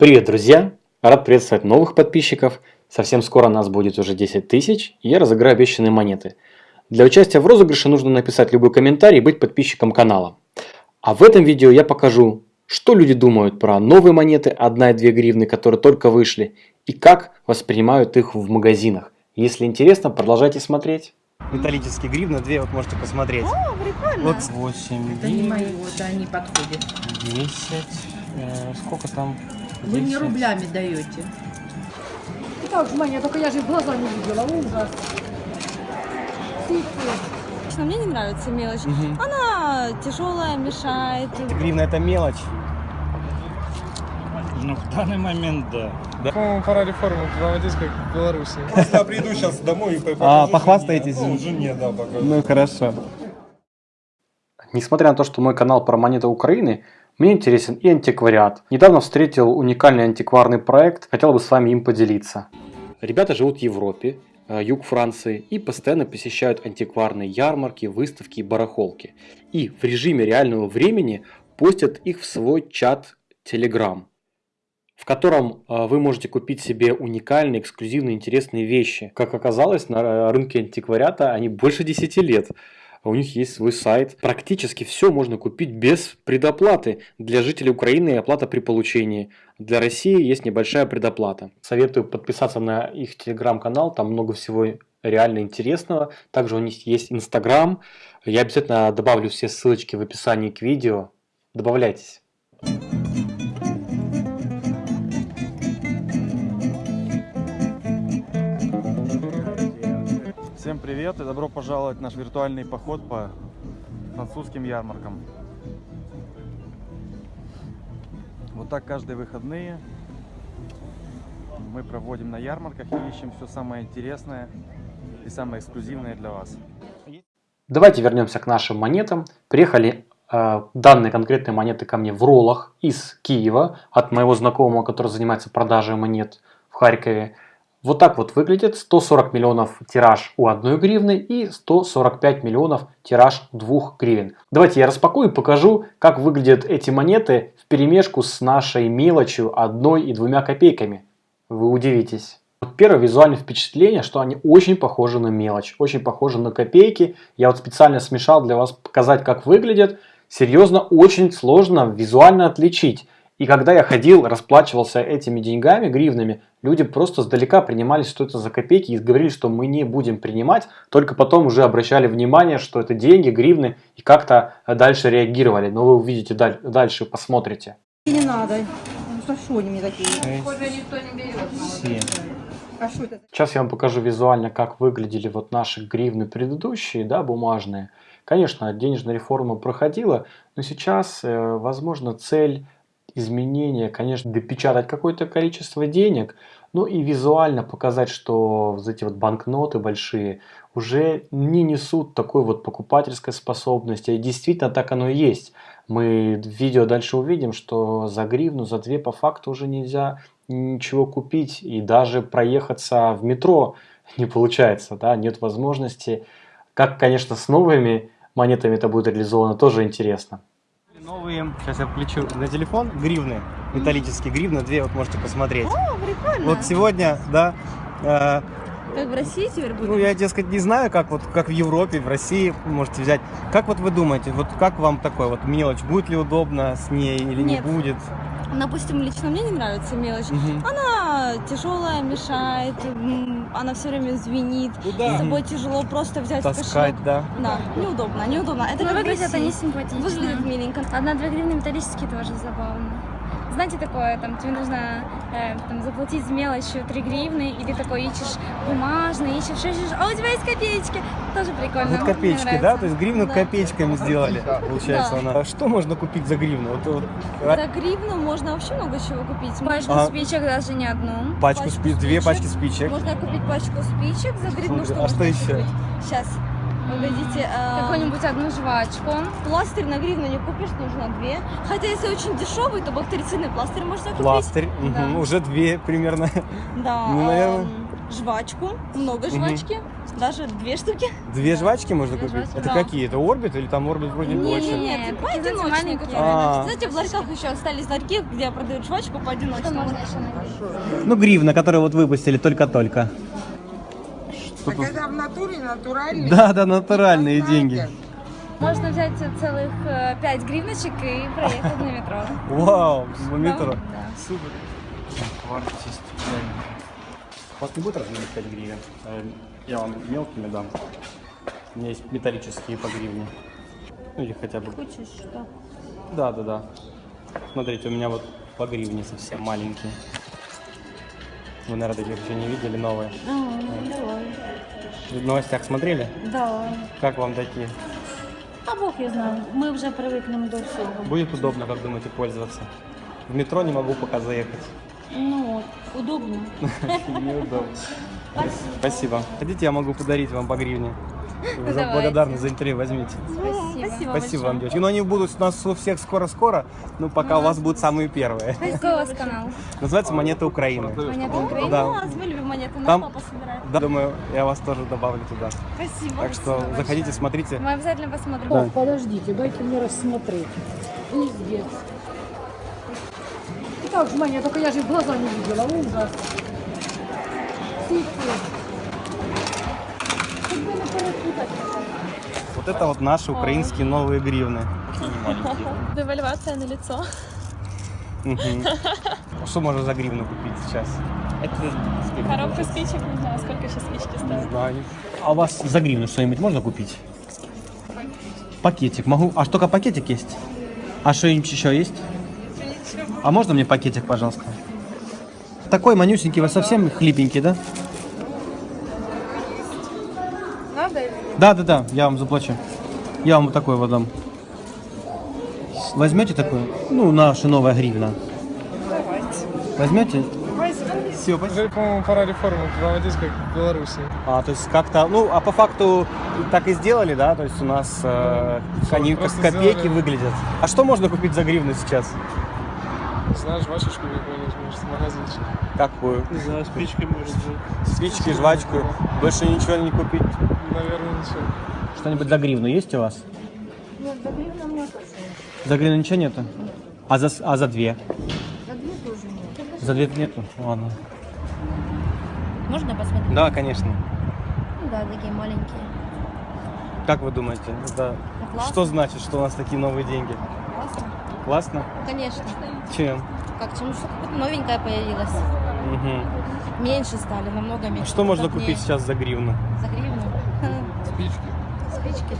Привет, друзья! Рад приветствовать новых подписчиков. Совсем скоро нас будет уже 10 тысяч, и я разыграю обещанные монеты. Для участия в розыгрыше нужно написать любой комментарий и быть подписчиком канала. А в этом видео я покажу, что люди думают про новые монеты 1 и 2 гривны, которые только вышли, и как воспринимают их в магазинах. Если интересно, продолжайте смотреть. Металлические гривны, 2 вот можете посмотреть. О, прикольно. Вот 8, Это не мои, вот они подходят. 10, э, сколько там? Вы мне рублями даете. Же, Маня, только я же глаза не видела, ужас. Лично мне не нравится мелочь. Мгм. Она тяжелая, мешает. Гривна это мелочь. Ну, в данный момент, да. По-моему, пора реформу проводить, как в Беларуси. Я приду сейчас домой и покажу А, жене. похвастаетесь? Ну, жене, да, покажу. Ну хорошо. Несмотря на то, что мой канал про монеты Украины, мне интересен и антиквариат. Недавно встретил уникальный антикварный проект, хотел бы с вами им поделиться. Ребята живут в Европе, э, юг Франции, и постоянно посещают антикварные ярмарки, выставки и барахолки. И в режиме реального времени постят их в свой чат Telegram, в котором э, вы можете купить себе уникальные, эксклюзивные, интересные вещи. Как оказалось, на рынке антиквариата они больше 10 лет. А У них есть свой сайт. Практически все можно купить без предоплаты. Для жителей Украины оплата при получении. Для России есть небольшая предоплата. Советую подписаться на их телеграм-канал. Там много всего реально интересного. Также у них есть инстаграм. Я обязательно добавлю все ссылочки в описании к видео. Добавляйтесь. Привет и добро пожаловать в наш виртуальный поход по французским ярмаркам. Вот так каждые выходные мы проводим на ярмарках и ищем все самое интересное и самое эксклюзивное для вас. Давайте вернемся к нашим монетам. Приехали э, данные конкретные монеты ко мне в роллах из Киева от моего знакомого, который занимается продажей монет в Харькове. Вот так вот выглядит 140 миллионов тираж у 1 гривны и 145 миллионов тираж 2 гривен. Давайте я распакую и покажу, как выглядят эти монеты в перемешку с нашей мелочью 1 и 2 копейками. Вы удивитесь. Вот первое визуальное впечатление, что они очень похожи на мелочь, очень похожи на копейки. Я вот специально смешал для вас показать, как выглядят. Серьезно, очень сложно визуально отличить. И когда я ходил, расплачивался этими деньгами, гривнами, люди просто сдалека принимали, что это за копейки и говорили, что мы не будем принимать. Только потом уже обращали внимание, что это деньги, гривны и как-то дальше реагировали. Но вы увидите даль- дальше, посмотрите. Не надо. Ну, за что они мне такие? Похоже, никто не берет. А? Сейчас я вам покажу визуально, как выглядели вот наши гривны предыдущие, да, бумажные. Конечно, денежная реформа проходила, но сейчас, э, возможно, цель изменения, конечно, допечатать какое-то количество денег, ну и визуально показать, что вот эти вот банкноты большие уже не несут такой вот покупательской способности. И действительно так оно и есть. Мы в видео дальше увидим, что за гривну, за две по факту уже нельзя ничего купить и даже проехаться в метро не получается, да, нет возможности. Как, конечно, с новыми монетами это будет реализовано, тоже интересно. Новые, сейчас я включу на телефон, гривны, металлические гривны, две вот можете посмотреть. О, прикольно. Вот сегодня, да, э, Как в России теперь будет? ну я, дескать, не знаю, как вот как в Европе, в России можете взять. Как вот вы думаете, вот как вам такой вот мелочь, будет ли удобно с ней или Нет. не будет? Допустим, лично мне не нравится мелочь. Мгм. Она тяжелая, мешает, она все время звенит. Куда? С собой тяжело просто взять Таскать, кошелек. да. Да, неудобно, неудобно. Это Ну, как в выглядят России. они симпатично. Выглядит миленько. Одна-две гривны металлические тоже забавно. Знаете такое, там тебе нужно э, там, заплатить с мелочью 3 гривны, и ты такой ищешь бумажный, ищешь, ищешь, а у тебя есть копеечки. Тоже прикольно. Вот копеечки, да? То есть гривну Да. копеечками сделали, получается Да. она. А Что можно купить за гривну? Вот, вот, а, За гривну можно вообще много чего купить. Пачку А. спичек даже не одну. пачку, пачку спи- две спичек. пачки спичек. Можно купить пачку спичек за гривну. Слушай, Что а что можно еще? Сейчас. Погодите. а, Какую-нибудь одну жвачку. Пластырь на гривну не купишь, нужно две. Хотя если очень дешевый, то бактерицидный пластырь можно купить. Пластырь, Да. мгм, уже две примерно. Да. Ну, наверное. жвачку, много жвачки. Даже две штуки. Две жвачки можно Две купить? жвачки, Это да. какие? Это орбит или там орбит вроде больше? Нет, поодиночке. маленькие. которые- А. Знаете, в ларьках еще остались ларьки, где продают жвачку еще найти? Ну, гривна, которую вот выпустили только-только. Тут? Это в натуре натуральный. Да, да, натуральные деньги. Можно взять целых э, пять гривночек и проехать на метро. Вау, в метро. Да. Супер. У вас не будет разменных 5 гривен? Э, Я вам мелкими дам. У меня есть металлические по гривне. Ну или хотя бы... Хочешь что? Да, да, да. Смотрите, у меня вот по гривне совсем маленькие. Вы, наверное, таких еще не видели, новые. В новостях смотрели? Да. Как вам такие? А бог я знаю, мы уже привыкнем до всего. Будет удобно, как думаете, пользоваться? В метро не могу пока заехать. Ну вот, удобно. Неудобно. Спасибо. Хотите, я могу подарить вам по гривне? Давайте. благодарность за интервью возьмите. Спасибо. Спасибо вам, девочки. Ну, они будут у нас у всех скоро-скоро, но пока у вас будут самые первые. Какой у вас канал? Называется «Монеты Украины». Монета Украины? Да. У нас мы любим монеты, наш Там- папа собирает. Да, думаю, я вас тоже добавлю туда. Спасибо. Так что заходите, смотрите. Мы обязательно посмотрим. О, подождите, дайте мне рассмотреть. Пиздец. И так же, Маня, только я же глаза не видела. Ужас. Фу-фу. Хоть бы не перепутать. Вот это вот наши украинские новые гривны. Девальвация на лицо. Что можно за гривну купить сейчас? Коробка спичек, не знаю, сколько сейчас спички стоят. Знаю. А у вас за гривну что-нибудь можно купить? Пакетик могу. А что, только пакетик есть? А что-нибудь еще есть? А можно мне пакетик, пожалуйста? Такой манюсенький, вы совсем хлипенький, да? Надо или Да, да, да, я вам заплачу. Я вам вот такой вот дам. Возьмете такой? Ну, наша новая гривна. Возьмете? Все, Уже, по-моему, пора реформу проводить, как в Беларуси. А, то есть как-то, ну, а по факту так и сделали, да? То есть у нас э, они как копейки сделали. выглядят. А что можно купить за гривну сейчас? Не знаю, жвачечку какую-нибудь, может, в магазинчик. Какую? Не знаю, спички может быть. Спички, жвачку. Больше ничего не купить. Наверное, ничего. Что-нибудь за гривну есть у вас? Нет, за гривну нет. За гривну ничего нету? А за, с- а за две? За две тоже нет. За две нету? Ладно. Можно посмотреть? Да, конечно. Да, такие маленькие. Как вы думаете, это классно. что значит, что у нас такие новые деньги? Классно. Классно? Конечно. Чем? Как, чем что какое-то новенькое появилось. Мгм. Меньше стали, намного меньше. Что можно купить сейчас за гривну? За гривну?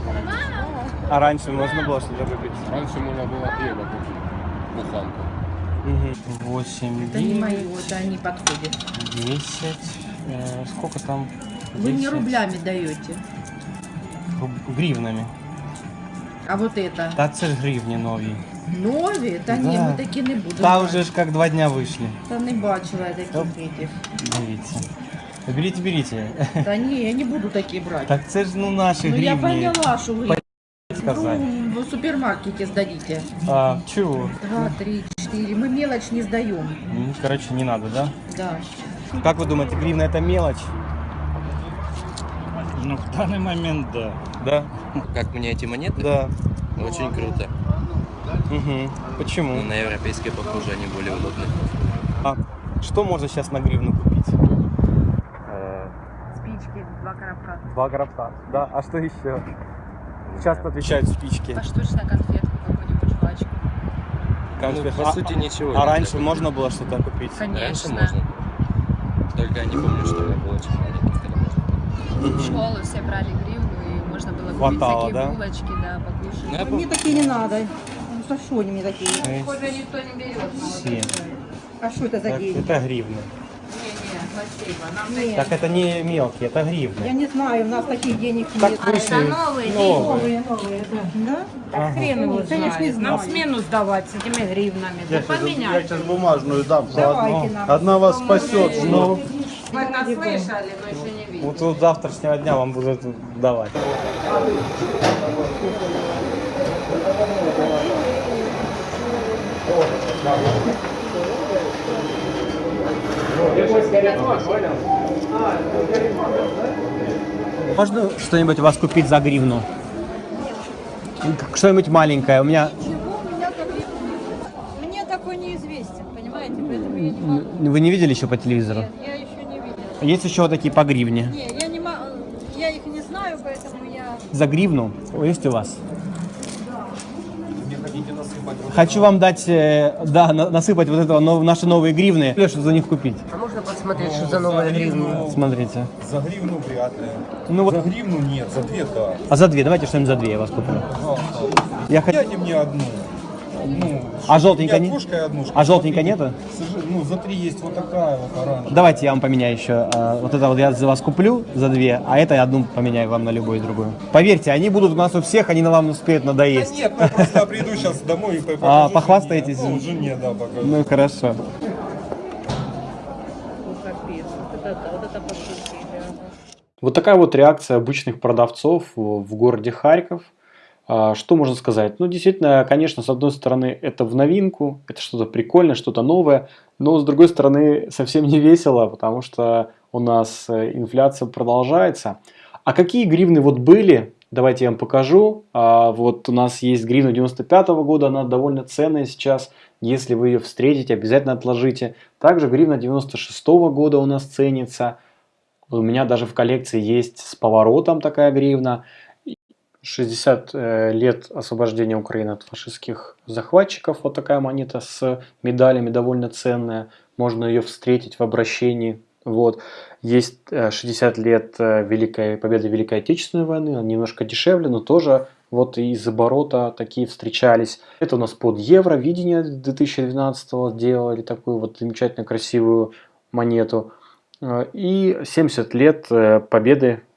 Спички. Спички стали. А раньше можно было что-то купить? Раньше можно было хлеба купить. Буханку. Угу. 8, Это не мои, вот они подходят. 10. Э, сколько там? Вы мне 10 рублями даете. руб- Гривнами. А вот это Та це ж гривні нові. нові? Та ні, Да. ми такі не будемо. Та брати. вже ж як два дня вийшли. Та не бачила я таких этих. Дивіться. Беріть, беріть. Та ні, я не буду такі брати. Так це ж ну наші ну я гривні. поняла, що ви сказати. ну, в супермаркете сдадите. А, чего? Два, три, четыре. Мы мелочь не сдаем. М, Короче, не надо, да? Да. Как вы думаете, гривна это мелочь? Ну, в данный момент, да. Да? Как мне эти монеты? Да. Очень круто. Угу. Почему? Ну, на европейские похоже, они более удобны. А что можно сейчас на гривну купить? Спички, два гробка. Да, а что еще? Часто отвечают спички. Поштучно конфетку, какую-нибудь жвачку. Конфет. Ну, по А- сути, ничего. А раньше можно было что-то купить? Раньше можно. Только я не помню, что я был очень маленький. В школу все брали гривну, и можно было купить Хватало, всякие да? булочки, да, покушать. Ну, я помню. такие не надо. Ну за что они мне такие? Похоже, никто не берет. семь. А что это за деньги? это гривны. Нет, Так это не мелкие, это я гривны. не знаю, у нас таких денег Так нет. вышли новые новые. Новые, новые, да. Да? хрен его Конечно, не знает. знаю. Нам смену сдавать с этими гривнами. Да поменять. сейчас бумажную дам. Давайте нам. Одна вас спасет. Ну, Вы нас слышали, но еще не видели. вот вот завтрашнего дня вам будут давать. Можно что-нибудь у вас купить за гривну? Что-нибудь маленькое. У меня Мне такой неизвестен, понимаете, поэтому я не могу. вы не видели еще по телевизору? Я еще не видела. Есть еще вот такие по гривне. Не, я не я их не знаю, поэтому я... За гривну есть у вас? Хочу вам дать, э, да, на- насыпать вот этого наши новые гривны. Что за них купить? А можно посмотреть, что за новая гривна? Смотрите. За гривну вряд ли. Ну вот, За гривну нет, за две да. а за две, давайте что-нибудь за две я вас куплю. Я хочу... Дайте мне одну. Одну. А желтенькая не? не- Окошко и однушка. А желтенькая нету? Ну, за три есть вот такая вот оранжевая. Давайте я вам поменяю еще. а, Вот это вот я за вас куплю за две, а это я одну поменяю вам на любую другую. Поверьте, они будут у нас у всех, они на вам успеют Да надоесть. нет, я просто приду сейчас домой и покажу А, жене. похвастаетесь? Ну, жене, да, покажу. Ну хорошо. Капец, вот это, вот это пошутки, Вот такая вот реакция обычных продавцов в городе Харьков. А, Что можно сказать? Ну, действительно, конечно, с одной стороны, это в новинку, это что-то прикольное, что-то новое, но с другой стороны, совсем не весело, потому что у нас э, инфляция продолжается. А какие гривны вот были? Давайте я вам покажу. А, Вот у нас есть гривна 95 года, она довольно ценная сейчас. Если вы ее встретите, обязательно отложите. Также гривна 96 года у нас ценится. У меня даже в коллекции есть с поворотом такая гривна. 60 э, лет освобождения Украины от фашистских захватчиков. Вот такая монета с медалями довольно ценная. Можно ее встретить в обращении. Вот. Есть э, 60 лет э, Великой Победы Великой Отечественной войны. Она немножко дешевле, но тоже вот из оборота такие встречались. Это у нас под евро. Видение 2012 делали такую вот замечательно красивую монету. Э, И 70 лет э, победы, э,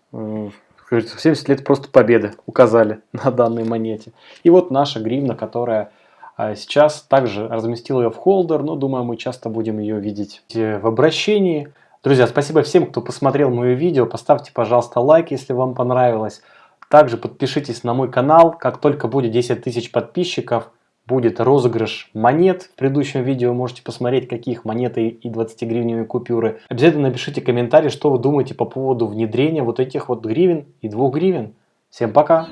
говорится, 70 лет просто победы указали на данной монете. И вот наша гривна, которая э, сейчас также разместил ее в холдер, но думаю, мы часто будем ее видеть в обращении. Друзья, спасибо всем, кто посмотрел мое видео. Поставьте, пожалуйста, лайк, если вам понравилось. Также подпишитесь на мой канал. Как только будет 10 тысяч подписчиков, будет розыгрыш монет. В предыдущем видео можете посмотреть, каких монеты и 20-гривневые купюры. Обязательно напишите комментарий, что вы думаете по поводу внедрения вот этих вот гривен и 2 гривен. Всем пока!